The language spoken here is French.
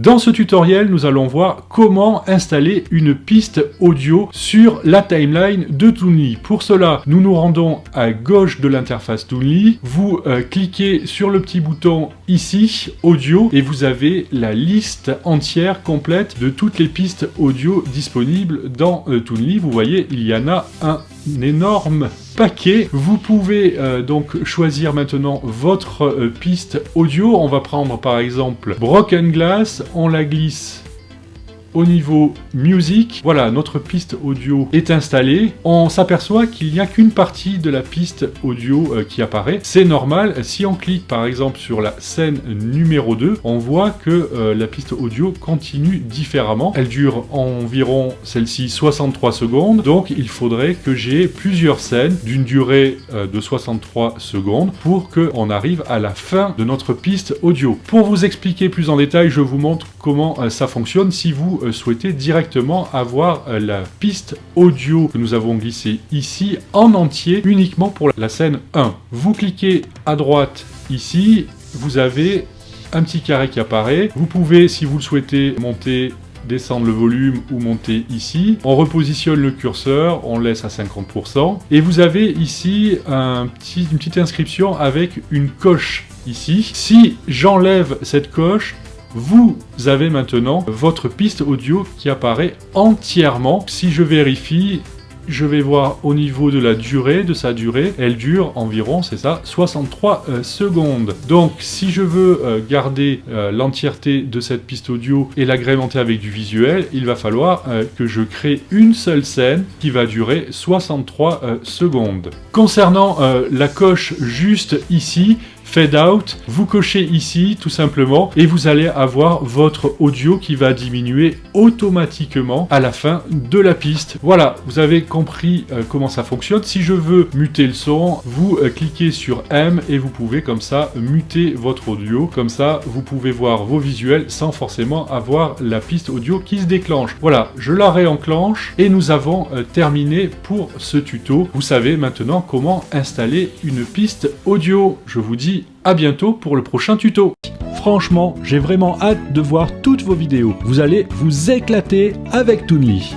Dans ce tutoriel, nous allons voir comment installer une piste audio sur la timeline de Toonly. Pour cela, nous nous rendons à gauche de l'interface Toonly, vous euh, cliquez sur le petit bouton ici, audio, et vous avez la liste entière complète de toutes les pistes audio disponibles dans euh, Toonly. Vous voyez, il y en a un énorme paquet. Vous pouvez euh, donc choisir maintenant votre euh, piste audio. On va prendre par exemple Broken Glass, on la glisse au niveau musique, voilà, notre piste audio est installée. On s'aperçoit qu'il n'y a qu'une partie de la piste audio euh, qui apparaît. C'est normal, si on clique par exemple sur la scène numéro 2, on voit que euh, la piste audio continue différemment. Elle dure environ, celle-ci, 63 secondes. Donc il faudrait que j'ai plusieurs scènes d'une durée euh, de 63 secondes pour qu'on arrive à la fin de notre piste audio. Pour vous expliquer plus en détail, je vous montre comment ça fonctionne si vous euh, souhaitez directement avoir euh, la piste audio que nous avons glissée ici en entier uniquement pour la scène 1. Vous cliquez à droite ici, vous avez un petit carré qui apparaît. Vous pouvez, si vous le souhaitez, monter descendre le volume ou monter ici. On repositionne le curseur, on laisse à 50%. Et vous avez ici une petite inscription avec une coche ici. Si j'enlève cette coche, vous avez maintenant votre piste audio qui apparaît entièrement. Si je vérifie, je vais voir au niveau de la durée, de sa durée, elle dure environ, c'est ça, 63 euh, secondes. Donc si je veux euh, garder euh, l'entièreté de cette piste audio et l'agrémenter avec du visuel, il va falloir que je crée une seule scène qui va durer 63 secondes. Concernant la coche juste ici, Fade Out, vous cochez ici tout simplement et vous allez avoir votre audio qui va diminuer automatiquement à la fin de la piste. Voilà, vous avez compris euh, comment ça fonctionne. Si je veux muter le son, vous euh, cliquez sur M et vous pouvez comme ça muter votre audio. Comme ça, vous pouvez voir vos visuels sans forcément avoir la piste audio qui se déclenche. Voilà, je la réenclenche et nous avons euh, terminé pour ce tuto. Vous savez maintenant comment installer une piste audio. Je vous dis à bientôt pour le prochain tuto. Franchement, j'ai vraiment hâte de voir toutes vos vidéos. Vous allez vous éclater avec Toonly.